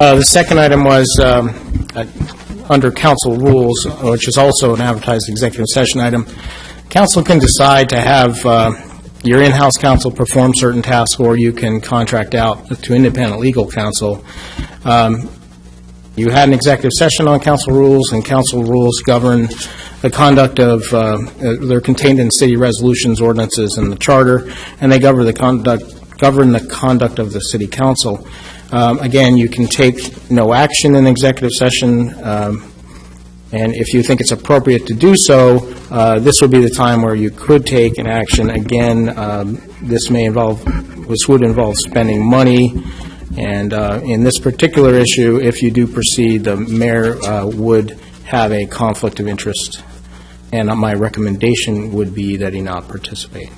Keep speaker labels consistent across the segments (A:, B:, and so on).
A: Uh, The second item was um, uh, under council rules, which is also an advertised executive session item. Council can decide to have uh, your in-house counsel perform certain tasks, or you can contract out to independent legal counsel. Um, You had an executive session on council rules, and council rules govern the conduct of, uh, uh, they're contained in city resolutions, ordinances, and the charter, and they govern the conduct, govern the conduct of the city council. Um, Again, you can take no action in executive session, um, and if you think it's appropriate to do so, uh, this would be the time where you could take an action. Again, um, this may involve, this would involve spending money, and uh, in this particular issue, if you do proceed, the mayor uh, would have a conflict of interest, and my recommendation would be that he not participate.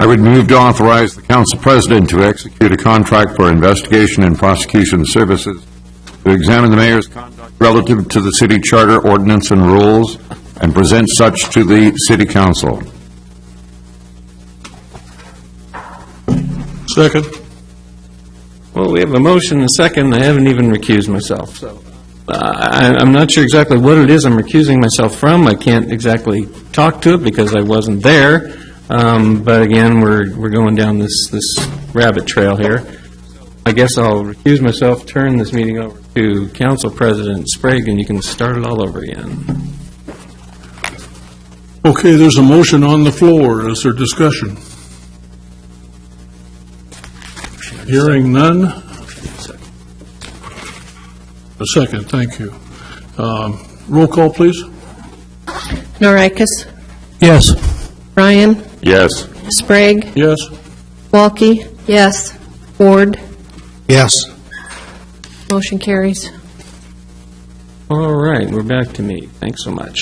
B: I would move to authorize the council president to execute a contract for investigation and prosecution services to examine the mayor's conduct relative to the city charter ordinance and rules and present such to the city council.
C: Second.
D: Well, we have a motion and a second, I haven't even recused myself, so uh, I- I'm not sure exactly what it is I'm recusing myself from. I can't exactly talk to it because I wasn't there, Um, but again, we're we're going down this this rabbit trail here. I guess I'll recuse myself, turn this meeting over to Council President Sprague, and you can start it all over again.
C: Okay, there's a motion on the floor. Is there discussion? Hearing none? A second, thank you. Um, Roll call, please.
E: Norikis,
C: Yes.
E: Ryan,
B: Yes.
E: Sprague,
C: Yes?
E: Walke. Yes. Ward,
C: Yes.
E: motion carries.
D: All right, we're back to me. Thanks so much.